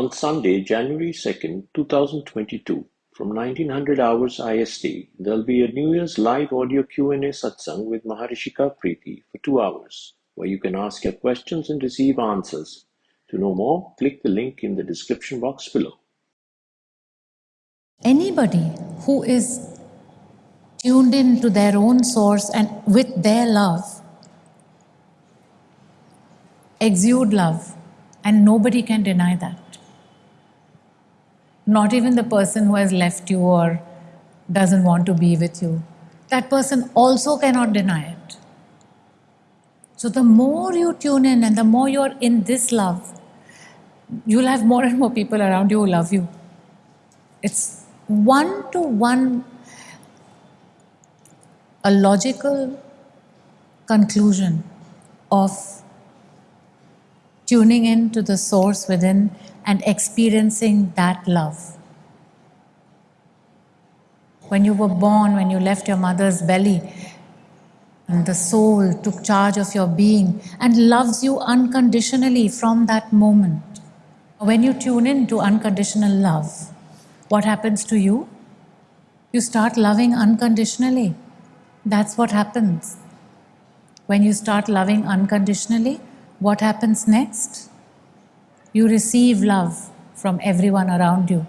On Sunday, January 2nd, 2022, from 1900 hours IST, there'll be a New Year's live audio Q&A satsang with Maharishika Preeti for two hours, where you can ask your questions and receive answers. To know more, click the link in the description box below. Anybody who is tuned in to their own source and with their love exude love and nobody can deny that not even the person who has left you or doesn't want to be with you. That person also cannot deny it. So the more you tune in and the more you're in this love, you'll have more and more people around you who love you. It's one to one, a logical conclusion of tuning in to the source within and experiencing that love. When you were born, when you left your mother's belly, and the soul took charge of your being and loves you unconditionally from that moment. When you tune in to unconditional love, what happens to you? You start loving unconditionally. That's what happens. When you start loving unconditionally, what happens next? You receive love from everyone around you.